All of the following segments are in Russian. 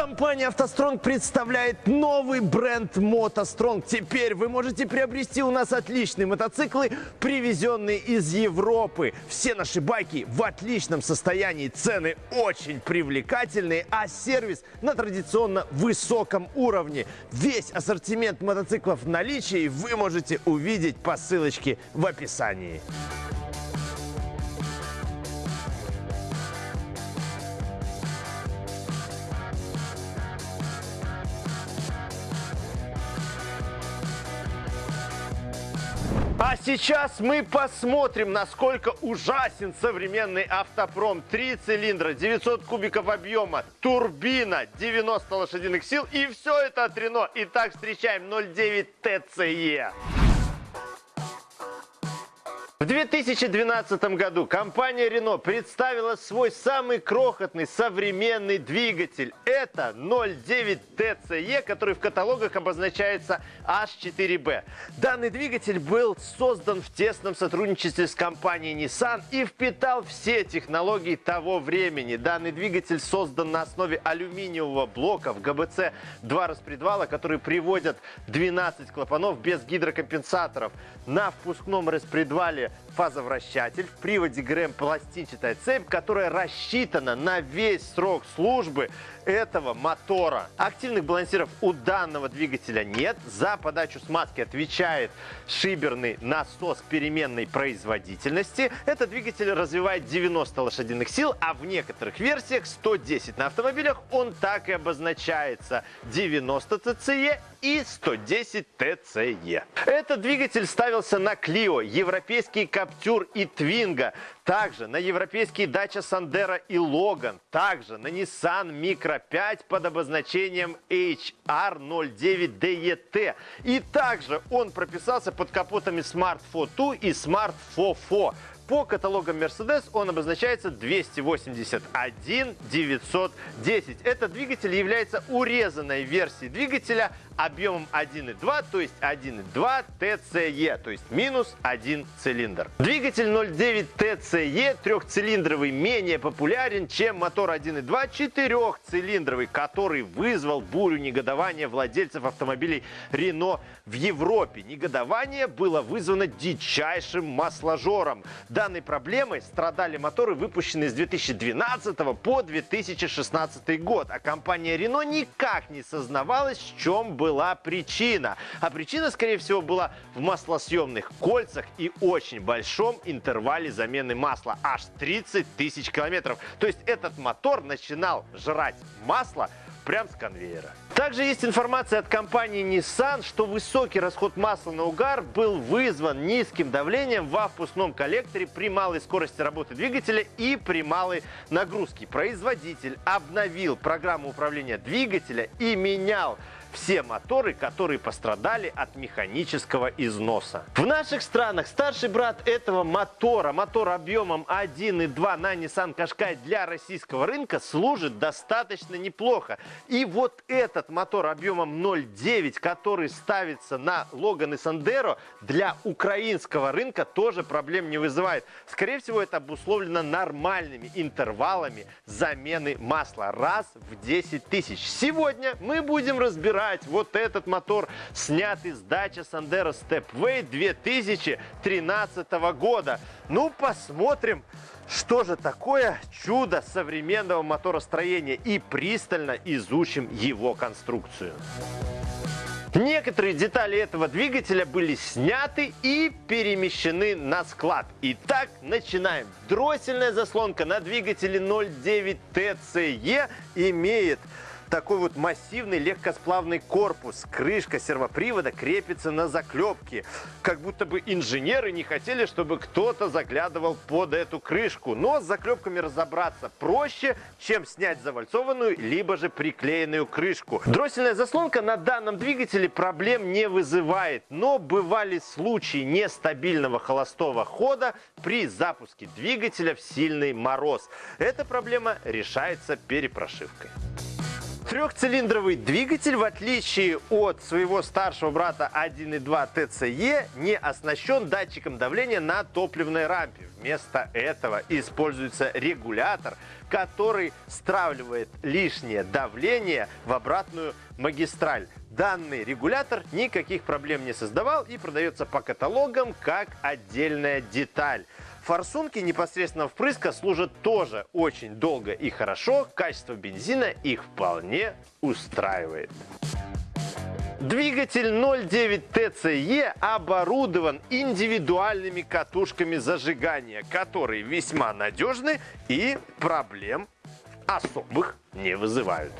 Компания «АвтоСтронг» представляет новый бренд «МотоСтронг». Теперь вы можете приобрести у нас отличные мотоциклы, привезенные из Европы. Все наши байки в отличном состоянии, цены очень привлекательные, а сервис на традиционно высоком уровне. Весь ассортимент мотоциклов в наличии вы можете увидеть по ссылочке в описании. А сейчас мы посмотрим, насколько ужасен современный автопром. Три цилиндра, 900 кубиков объема, турбина, 90 лошадиных сил и все это от Рено. Итак, встречаем 09 TCE. В 2012 году компания Renault представила свой самый крохотный современный двигатель. Это 09 TCE, который в каталогах обозначается H4B. Данный двигатель был создан в тесном сотрудничестве с компанией Nissan и впитал все технологии того времени. Данный двигатель создан на основе алюминиевого блока в ГБЦ 2 распредвала, которые приводят 12 клапанов без гидрокомпенсаторов. На впускном распредвале фазовращатель, в приводе ГРМ пластинчатая цепь, которая рассчитана на весь срок службы этого мотора. Активных балансиров у данного двигателя нет. За подачу смазки отвечает шиберный насос переменной производительности. Этот двигатель развивает 90 лошадиных сил, а в некоторых версиях 110 на автомобилях он так и обозначается 90 TCE и 110 TCE. Этот двигатель ставился на Clio, европейский Captur и Twingo. Также на европейские Dacia Sandero и Logan. Также на Nissan Micra 5 под обозначением HR09DET. И также он прописался под капотами Smart 4 и Smart 4 по каталогам Mercedes он обозначается 281 910. Этот двигатель является урезанной версией двигателя объемом 1.2, то есть 1.2 TCE, то есть минус один цилиндр. Двигатель 0.9 TCE трехцилиндровый менее популярен, чем мотор 1.2 четырехцилиндровый, который вызвал бурю негодования владельцев автомобилей Renault в Европе. Негодование было вызвано дичайшим масложором. Данной проблемой страдали моторы, выпущенные с 2012 по 2016 год, а компания Renault никак не сознавалась, в чем был была причина. А причина, скорее всего, была в маслосъемных кольцах и очень большом интервале замены масла. Аж 30 тысяч километров. То есть этот мотор начинал жрать масло прям с конвейера. Также есть информация от компании Nissan, что высокий расход масла на угар был вызван низким давлением во впускном коллекторе при малой скорости работы двигателя и при малой нагрузке. Производитель обновил программу управления двигателя и менял все моторы, которые пострадали от механического износа. В наших странах старший брат этого мотора, мотор объемом 1.2 на Nissan Qashqai для российского рынка служит достаточно неплохо. И вот этот мотор объемом 0.9, который ставится на Logan и Sandero, для украинского рынка тоже проблем не вызывает. Скорее всего, это обусловлено нормальными интервалами замены масла раз в 10 тысяч. Сегодня мы будем разбирать разбирать вот этот мотор, снятый с дачи Sandero Stepway 2013 года. Ну, посмотрим, что же такое чудо современного моторостроения и пристально изучим его конструкцию. Некоторые детали этого двигателя были сняты и перемещены на склад. Итак, начинаем. Дроссельная заслонка на двигателе 09 TCE имеет такой вот массивный легкосплавный корпус. Крышка сервопривода крепится на заклепке. Как будто бы инженеры не хотели, чтобы кто-то заглядывал под эту крышку. Но с заклепками разобраться проще, чем снять завальцованную, либо же приклеенную крышку. Дроссельная заслонка на данном двигателе проблем не вызывает. Но бывали случаи нестабильного холостого хода при запуске двигателя в сильный мороз. Эта проблема решается перепрошивкой. Трехцилиндровый двигатель, в отличие от своего старшего брата 1.2 TCE, не оснащен датчиком давления на топливной рампе. Вместо этого используется регулятор, который стравливает лишнее давление в обратную магистраль. Данный регулятор никаких проблем не создавал и продается по каталогам как отдельная деталь. Форсунки непосредственно впрыска служат тоже очень долго и хорошо. Качество бензина их вполне устраивает. Двигатель 09 TCE оборудован индивидуальными катушками зажигания, которые весьма надежны и проблем особых не вызывают.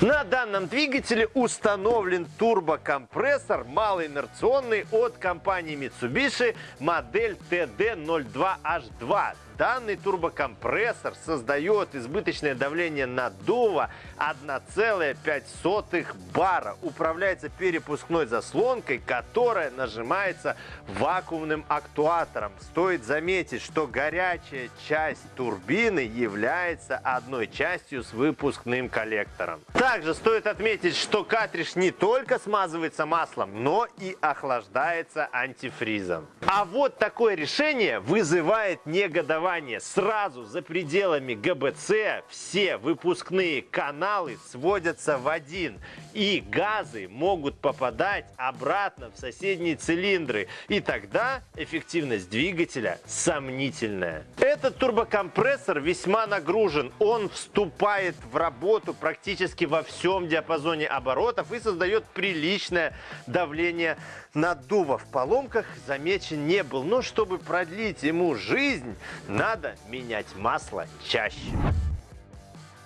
На данном двигателе установлен турбокомпрессор малоинерционный от компании Mitsubishi модель TD02H2 Данный турбокомпрессор создает избыточное давление наддува 1,5 бара. Управляется перепускной заслонкой, которая нажимается вакуумным актуатором. Стоит заметить, что горячая часть турбины является одной частью с выпускным коллектором. Также стоит отметить, что картридж не только смазывается маслом, но и охлаждается антифризом. А вот такое решение вызывает негодование сразу за пределами ГБЦ все выпускные каналы сводятся в один. И газы могут попадать обратно в соседние цилиндры. И тогда эффективность двигателя сомнительная. Этот турбокомпрессор весьма нагружен. Он вступает в работу практически во всем диапазоне оборотов и создает приличное давление наддува в поломках замечен не был. Но чтобы продлить ему жизнь, надо менять масло чаще.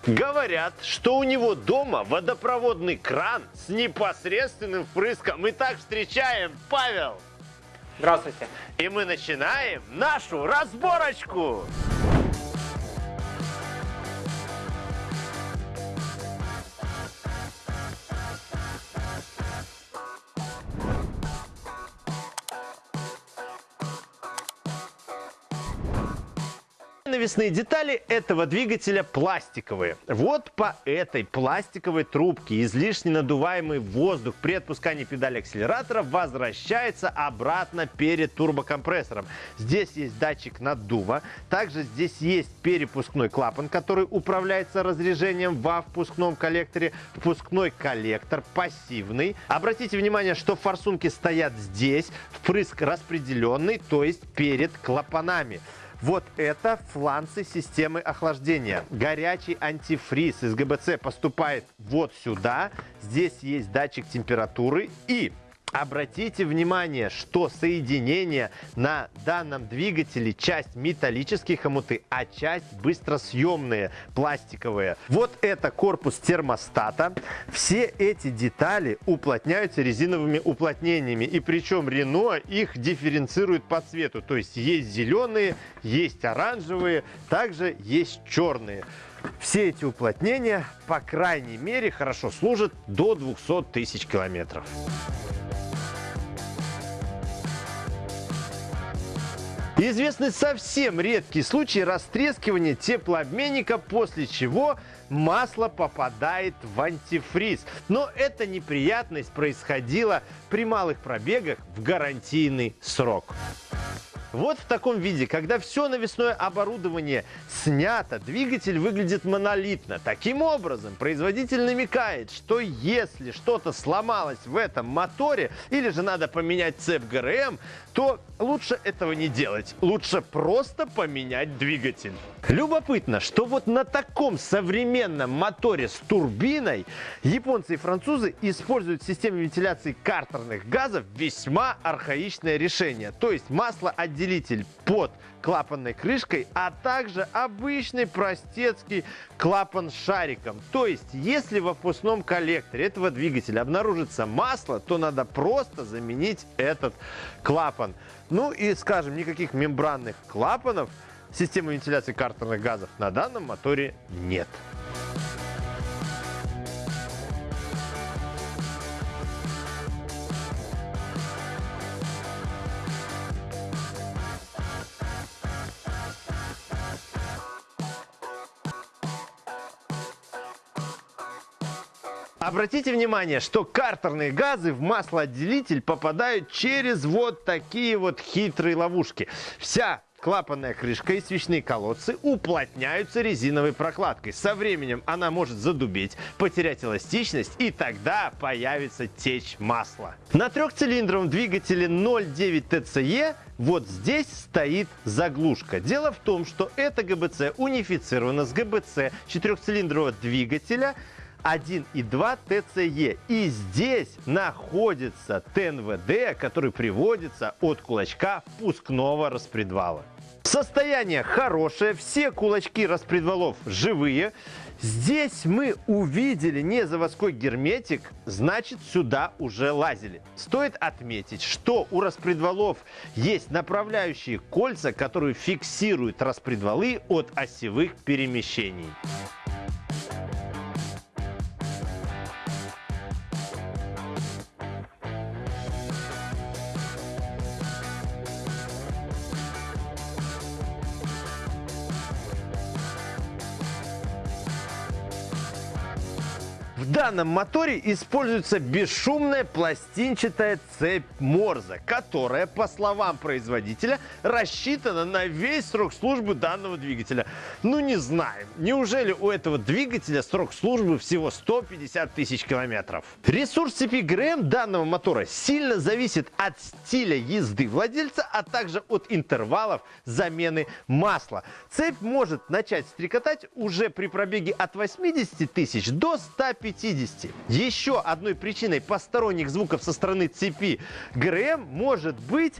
Говорят, что у него дома водопроводный кран с непосредственным впрыском. Итак, встречаем Павел. Здравствуйте. И мы начинаем нашу разборочку. Навесные детали этого двигателя пластиковые. Вот по этой пластиковой трубке излишне надуваемый воздух при отпускании педали акселератора возвращается обратно перед турбокомпрессором. Здесь есть датчик наддува. Также здесь есть перепускной клапан, который управляется разрежением во впускном коллекторе. Впускной коллектор пассивный. Обратите внимание, что форсунки стоят здесь. Впрыск распределенный, то есть перед клапанами. Вот это фланцы системы охлаждения. Горячий антифриз из ГБЦ поступает вот сюда. Здесь есть датчик температуры и Обратите внимание, что соединение на данном двигателе часть металлические хомуты, а часть быстросъемные, пластиковые. Вот это корпус термостата. Все эти детали уплотняются резиновыми уплотнениями. И причем Рено их дифференцирует по цвету. То есть есть зеленые, есть оранжевые, также есть черные. Все эти уплотнения, по крайней мере, хорошо служат до 200 тысяч километров. Известны совсем редкие случаи растрескивания теплообменника, после чего масло попадает в антифриз. Но эта неприятность происходила при малых пробегах в гарантийный срок. Вот в таком виде, когда все навесное оборудование снято, двигатель выглядит монолитно. Таким образом, производитель намекает, что если что-то сломалось в этом моторе или же надо поменять цепь ГРМ, то лучше этого не делать. Лучше просто поменять двигатель. Любопытно, что вот на таком современном моторе с турбиной японцы и французы используют в системе вентиляции картерных газов весьма архаичное решение. То есть масло отделяется разделитель под клапанной крышкой, а также обычный простецкий клапан с шариком. То есть, если в опускном коллекторе этого двигателя обнаружится масло, то надо просто заменить этот клапан. Ну и, скажем, никаких мембранных клапанов Системы вентиляции картерных газов на данном моторе нет. Обратите внимание, что картерные газы в маслоотделитель попадают через вот такие вот хитрые ловушки. Вся клапанная крышка и свечные колодцы уплотняются резиновой прокладкой. Со временем она может задубеть, потерять эластичность и тогда появится течь масла. На трехцилиндровом двигателе 0.9 TCE вот здесь стоит заглушка. Дело в том, что эта ГБЦ унифицирована с ГБЦ четырехцилиндрового двигателя 1,2 ТЦЕ. И здесь находится ТНВД, который приводится от кулачка впускного распредвала. Состояние хорошее, все кулачки распредвалов живые. Здесь мы увидели не заводской герметик, значит сюда уже лазили. Стоит отметить, что у распредвалов есть направляющие кольца, которые фиксируют распредвалы от осевых перемещений. Данном моторе используется бесшумная пластинчатая цепь Морза, которая, по словам производителя, рассчитана на весь срок службы данного двигателя. Ну не знаю, неужели у этого двигателя срок службы всего 150 тысяч километров? Ресурс цепи ГРМ данного мотора сильно зависит от стиля езды владельца, а также от интервалов замены масла. Цепь может начать стрекотать уже при пробеге от 80 тысяч до 150 50. Еще одной причиной посторонних звуков со стороны цепи ГРМ может быть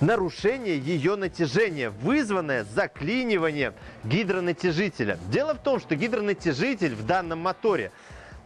нарушение ее натяжения, вызванное заклиниванием гидронатяжителя. Дело в том, что гидронатяжитель в данном моторе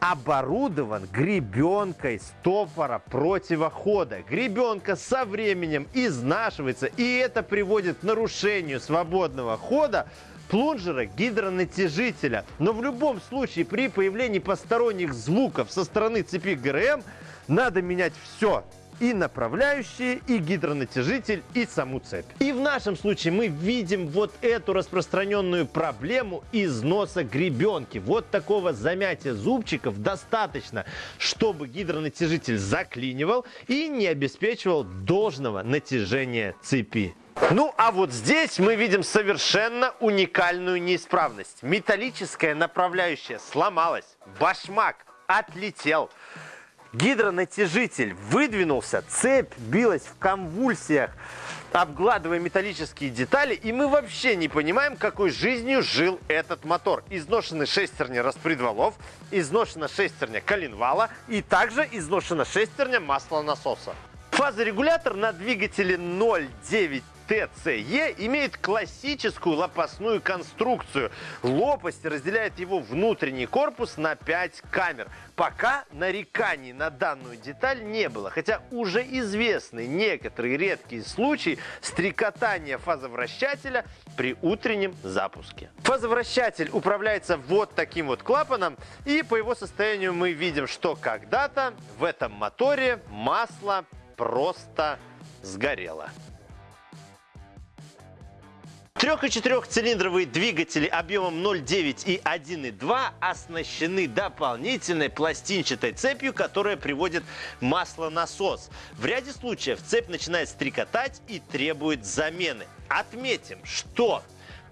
оборудован гребенкой стопора противохода. Гребенка со временем изнашивается, и это приводит к нарушению свободного хода плунжера гидронатяжителя. Но в любом случае при появлении посторонних звуков со стороны цепи ГРМ надо менять все и направляющие, и гидронатяжитель, и саму цепь. И в нашем случае мы видим вот эту распространенную проблему износа гребенки. Вот такого замятия зубчиков достаточно, чтобы гидронатяжитель заклинивал и не обеспечивал должного натяжения цепи. Ну, а вот здесь мы видим совершенно уникальную неисправность. Металлическая направляющая сломалась, башмак отлетел, гидронатяжитель выдвинулся, цепь билась в конвульсиях, обгладывая металлические детали, и мы вообще не понимаем, какой жизнью жил этот мотор. Изношены шестерня распредвалов, изношена шестерня коленвала и также изношена шестерня маслонасоса. Фазорегулятор на двигателе 0,9 ТЦЕ имеет классическую лопастную конструкцию. Лопасть разделяет его внутренний корпус на 5 камер. Пока нареканий на данную деталь не было, хотя уже известны некоторые редкие случаи стрекотания фазовращателя при утреннем запуске. Фазовращатель управляется вот таким вот клапаном, и по его состоянию мы видим, что когда-то в этом моторе масло просто сгорело. Трех- и четырехцилиндровые двигатели объемом 0,9 и 1,2 оснащены дополнительной пластинчатой цепью, которая приводит маслонасос. В ряде случаев цепь начинает стрекотать и требует замены. Отметим, что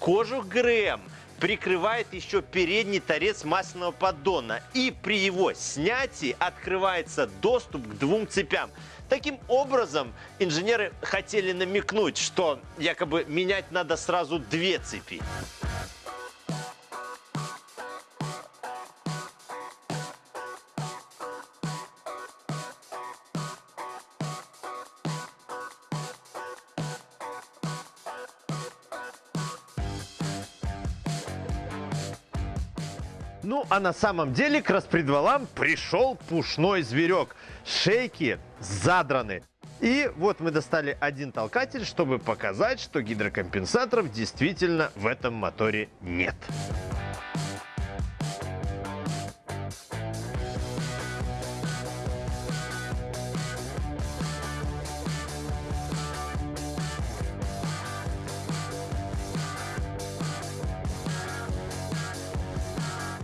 кожух ГРМ прикрывает еще передний торец масляного поддона. И при его снятии открывается доступ к двум цепям. Таким образом, инженеры хотели намекнуть, что якобы менять надо сразу две цепи. Ну, а на самом деле к распредвалам пришел пушной зверек. Шейки задраны. И вот мы достали один толкатель, чтобы показать, что гидрокомпенсаторов действительно в этом моторе нет.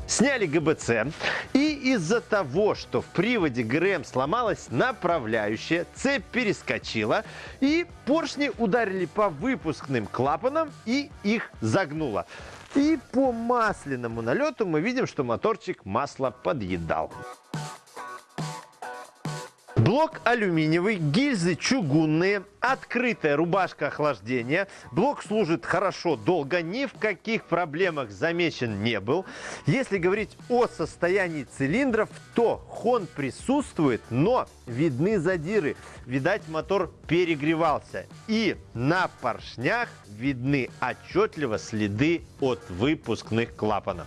Сняли ГБЦ и из-за того, что в приводе ГРМ сломалась направляющая, цепь перескочила, и поршни ударили по выпускным клапанам и их загнуло. И по масляному налету мы видим, что моторчик масло подъедал. Блок алюминиевый, гильзы чугунные, открытая рубашка охлаждения. Блок служит хорошо, долго, ни в каких проблемах замечен не был. Если говорить о состоянии цилиндров, то хон присутствует, но видны задиры. Видать, мотор перегревался. И на поршнях видны отчетливо следы от выпускных клапанов.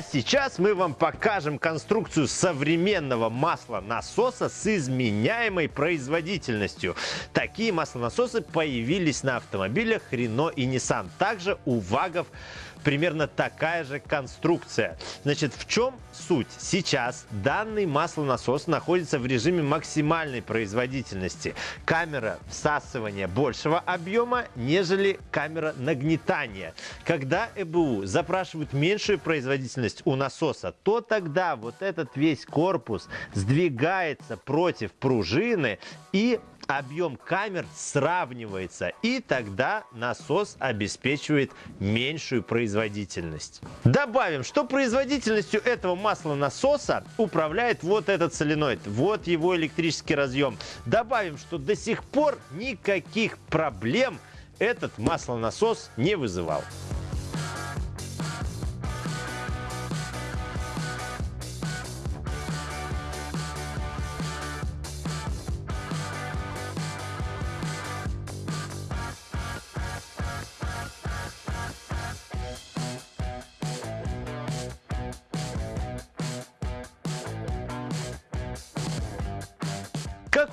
А сейчас мы вам покажем конструкцию современного маслонасоса с изменяемой производительностью. Такие маслонасосы появились на автомобилях Renault и Nissan. Также у ВАГов примерно такая же конструкция. Значит, в чем суть? Сейчас данный маслонасос находится в режиме максимальной производительности. Камера всасывания большего объема, нежели камера нагнетания. Когда ЭБУ запрашивают меньшую производительность у насоса, то тогда вот этот весь корпус сдвигается против пружины и объем камер сравнивается, и тогда насос обеспечивает меньшую производительность. Добавим, что производительностью этого маслонасоса управляет вот этот соленоид, вот его электрический разъем. Добавим, что до сих пор никаких проблем этот маслонасос не вызывал.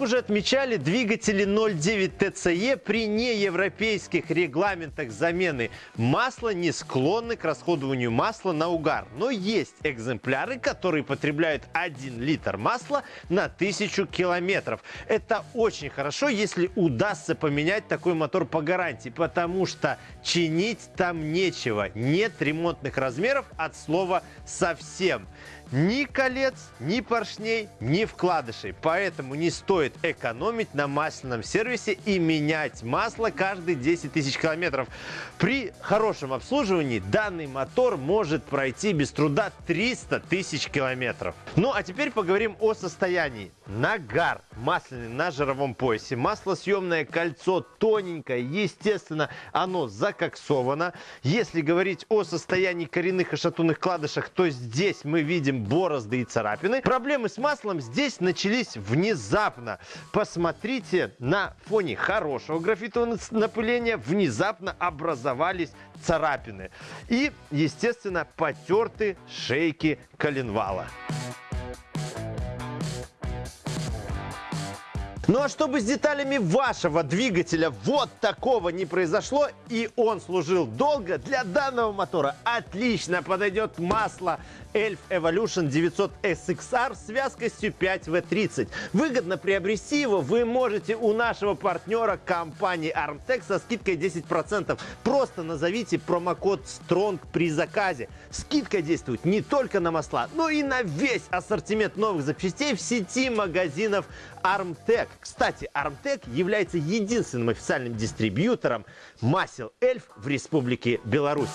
Уже отмечали, двигатели 0.9 TCE при неевропейских регламентах замены масла не склонны к расходованию масла на угар. Но есть экземпляры, которые потребляют 1 литр масла на 1000 километров. Это очень хорошо, если удастся поменять такой мотор по гарантии, потому что чинить там нечего. Нет ремонтных размеров от слова совсем ни колец, ни поршней, ни вкладышей. Поэтому не стоит экономить на масляном сервисе и менять масло каждые 10 тысяч километров. При хорошем обслуживании данный мотор может пройти без труда 300 тысяч километров. Ну а теперь поговорим о состоянии. Нагар масляный на жировом поясе. Маслосъемное кольцо тоненькое, естественно, оно закоксовано. Если говорить о состоянии коренных и шатунных кладышах, то здесь мы видим видим борозды и царапины. Проблемы с маслом здесь начались внезапно. Посмотрите, на фоне хорошего графитового напыления внезапно образовались царапины. И, естественно, потерты шейки коленвала. Ну а чтобы с деталями вашего двигателя вот такого не произошло и он служил долго, для данного мотора отлично подойдет масло Elf Evolution 900 SXR с вязкостью 5W30. Выгодно приобрести его вы можете у нашего партнера компании Armtech со скидкой 10%. Просто назовите промокод STRONG при заказе. Скидка действует не только на масла, но и на весь ассортимент новых запчастей в сети магазинов Armtech. Кстати, Armtech является единственным официальным дистрибьютором масел Эльф в Республике Беларусь.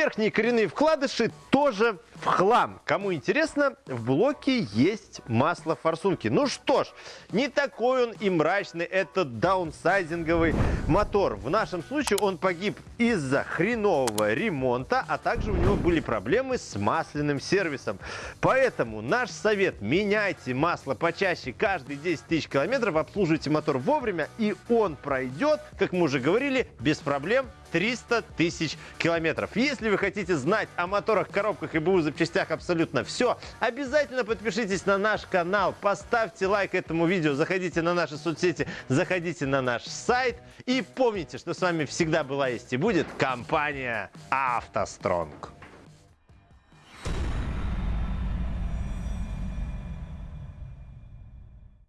Верхние коренные вкладыши тоже в хлам. Кому интересно, в блоке есть масло форсунки. Ну что ж, не такой он и мрачный этот даунсайзинговый мотор. В нашем случае он погиб из-за хренового ремонта, а также у него были проблемы с масляным сервисом. Поэтому наш совет – меняйте масло почаще каждые 10 тысяч километров, обслуживайте мотор вовремя, и он пройдет, как мы уже говорили, без проблем 300 тысяч километров. Если вы хотите знать о моторах, коробках и БУ запчастях абсолютно все, обязательно подпишитесь на наш канал, поставьте лайк этому видео, заходите на наши соцсети, заходите на наш сайт и помните, что с вами всегда была есть и будет компания «АвтоСтронг».